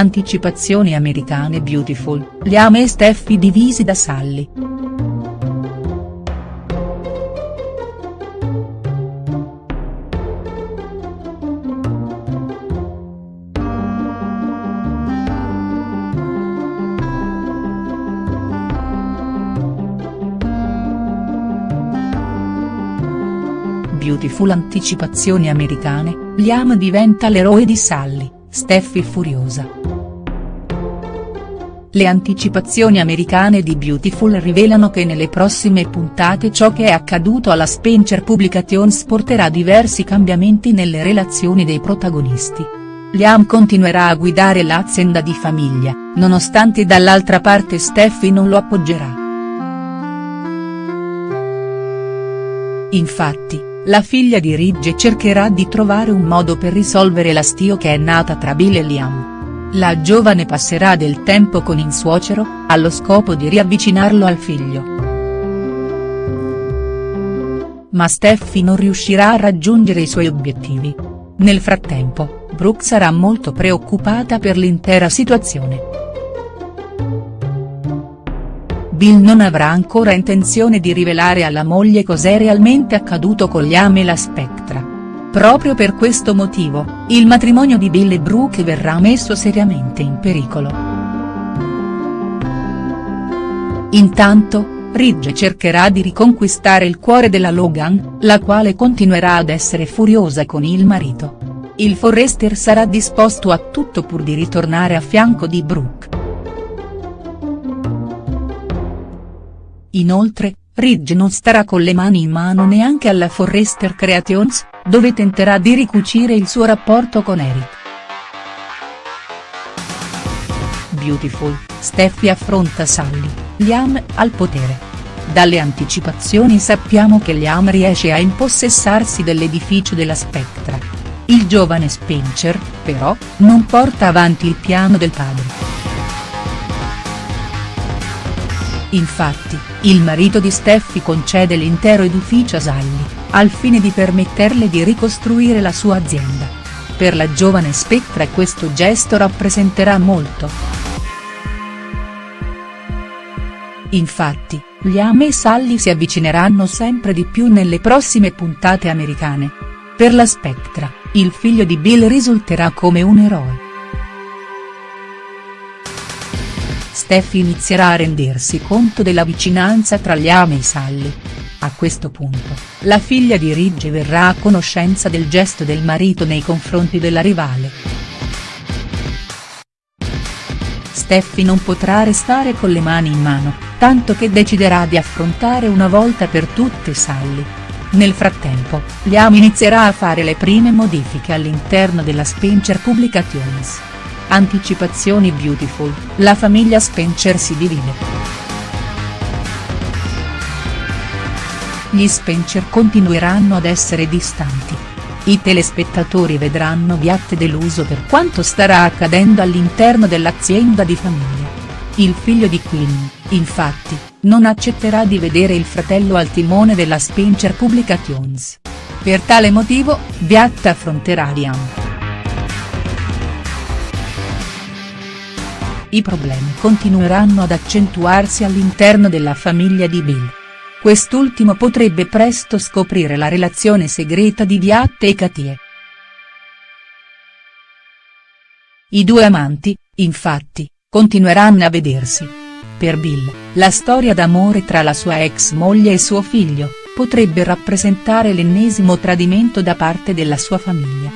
Anticipazioni americane Beautiful, Liam e Steffi divisi da Sally. Beautiful anticipazioni americane, Liam diventa l'eroe di Sally, Steffi furiosa. Le anticipazioni americane di Beautiful rivelano che nelle prossime puntate ciò che è accaduto alla Spencer Publications porterà diversi cambiamenti nelle relazioni dei protagonisti. Liam continuerà a guidare l'azienda di famiglia, nonostante dall'altra parte Steffi non lo appoggerà. Infatti, la figlia di Ridge cercherà di trovare un modo per risolvere la stio che è nata tra Bill e Liam. La giovane passerà del tempo con il suocero, allo scopo di riavvicinarlo al figlio. Ma Steffi non riuscirà a raggiungere i suoi obiettivi. Nel frattempo, Brooke sarà molto preoccupata per l'intera situazione. Bill non avrà ancora intenzione di rivelare alla moglie cos'è realmente accaduto con Liam e la Spectra. Proprio per questo motivo, il matrimonio di Bill e Brooke verrà messo seriamente in pericolo. Intanto, Ridge cercherà di riconquistare il cuore della Logan, la quale continuerà ad essere furiosa con il marito. Il Forrester sarà disposto a tutto pur di ritornare a fianco di Brooke. Inoltre, Ridge non starà con le mani in mano neanche alla Forrester Creations, dove tenterà di ricucire il suo rapporto con Eric. Beautiful, Steffi affronta Sally, Liam, al potere. Dalle anticipazioni sappiamo che Liam riesce a impossessarsi dell'edificio della Spectra. Il giovane Spencer, però, non porta avanti il piano del padre. Infatti, il marito di Steffi concede l'intero edificio a Sally, al fine di permetterle di ricostruire la sua azienda. Per la giovane Spectra questo gesto rappresenterà molto. Infatti, Liam e Sally si avvicineranno sempre di più nelle prossime puntate americane. Per la Spectra, il figlio di Bill risulterà come un eroe. Steffi inizierà a rendersi conto della vicinanza tra Liam e Sally. A questo punto, la figlia di Ridge verrà a conoscenza del gesto del marito nei confronti della rivale. Steffi non potrà restare con le mani in mano, tanto che deciderà di affrontare una volta per tutte Sally. Nel frattempo, Liam inizierà a fare le prime modifiche all'interno della Spencer Publications. Anticipazioni Beautiful, la famiglia Spencer si divide. Gli Spencer continueranno ad essere distanti. I telespettatori vedranno Viat deluso per quanto starà accadendo all'interno dell'azienda di famiglia. Il figlio di Quinn, infatti, non accetterà di vedere il fratello al timone della Spencer Publications. Per tale motivo, Viat affronterà Liam. i problemi continueranno ad accentuarsi all'interno della famiglia di Bill. Quest'ultimo potrebbe presto scoprire la relazione segreta di Viat e Katie. I due amanti, infatti, continueranno a vedersi. Per Bill, la storia d'amore tra la sua ex moglie e suo figlio, potrebbe rappresentare l'ennesimo tradimento da parte della sua famiglia.